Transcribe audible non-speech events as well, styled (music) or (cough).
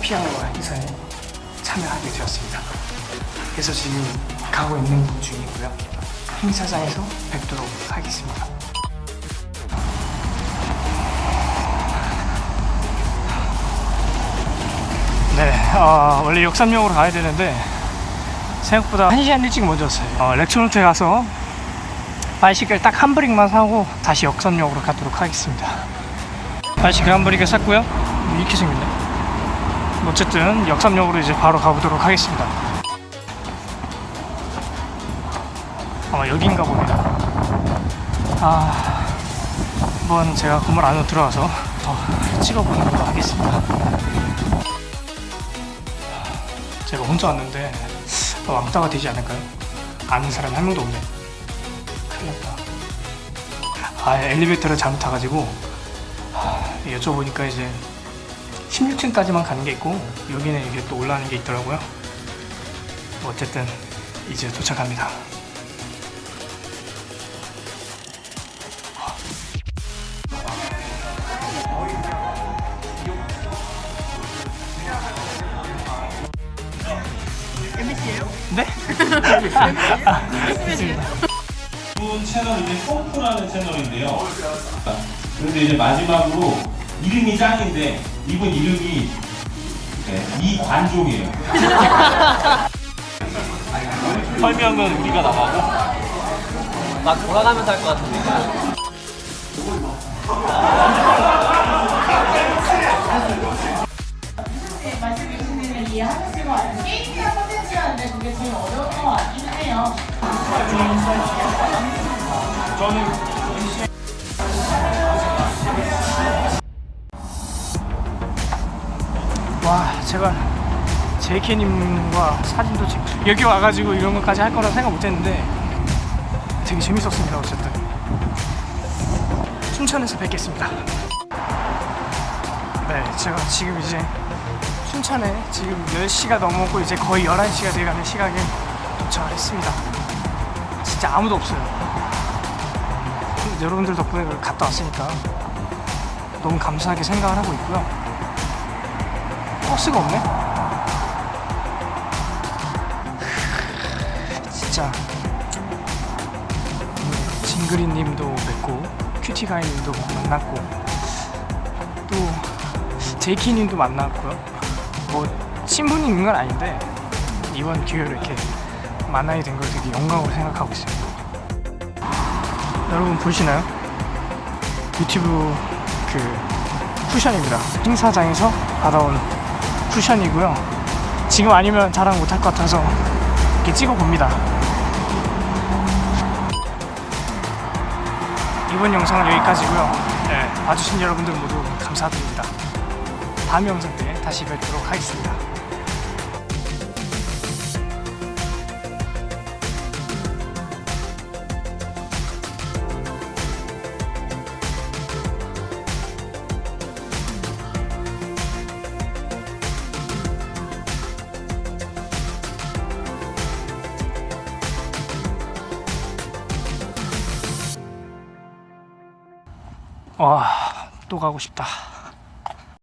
피아노와 행사에 참여하게 되었습니다. 그래서 지금 가고 있는 중이고요. 행사장에서 뵙도록 하겠습니다. 네, 어, 원래 역삼역으로 가야 되는데 생각보다 1시간 일찍 먼저 왔어요. 어, 렉처노트에 가서 바이시클 딱 한 브릭만 사고 다시 역삼역으로 가도록 하겠습니다. 바이시클 한 브릭을 샀고요. 이렇게 생겼네. 어쨌든 역삼역으로 이제 바로 가보도록 하겠습니다. 아마 여긴가 봅니다. 아, 한번 제가 건물 안으로 들어가서 더 찍어보는 걸로 하겠습니다. 제가 혼자 왔는데 왕따가 되지 않을까요? 아는 사람이 한 명도 없네. 큰일 났다. 아, 엘리베이터를 잘못 타가지고 하, 여쭤보니까 이제 16층까지만 가는 게 있고 여기는 이게 또 올라가는 게 있더라고요. 어쨌든 이제 도착합니다. 네? (laughs) 이번 채널 이제 펌프라는 채널인데요. 그런데 이제 마지막으로 이름이 짱인데 이분 이름이 네, 이관종이에요. (laughs) 설명은 우리가 나가고 막 돌아가면서 할 것 같은데. 말씀해 게임이나 그게 제일 어려운 것 같긴 해요. 와 제가 JK님과 사진도 찍고 여기 와가지고 이런 것까지 할 거라 생각 못했는데 되게 재밌었습니다 어쨌든. 춘천에서 뵙겠습니다. 네 제가 지금 이제 춘천에 지금 10시가 넘었고 이제 거의 11시가 돼가는 시각에 도착을 했습니다. 진짜 아무도 없어요. 여러분들 덕분에 갔다 왔으니까 너무 감사하게 생각을 하고 있고요 버스가 없네? 진짜 징그리님도 뵙고 큐티가이님도 만났고 또 제이키님도 만났고요 뭐 있는 건 아닌데 이번 기회로 이렇게 만나게 된 걸 되게 영광으로 생각하고 있습니다 여러분 보시나요? 유튜브 그 쿠션입니다 행사장에서 받아온 쿠션이고요. 지금 아니면 자랑 못할 것 같아서 이렇게 찍어 봅니다. 이번 영상은 여기까지고요. 네, 봐주신 여러분들 모두 감사드립니다. 다음 영상 때 다시 뵙도록 하겠습니다 와 또 가고 싶다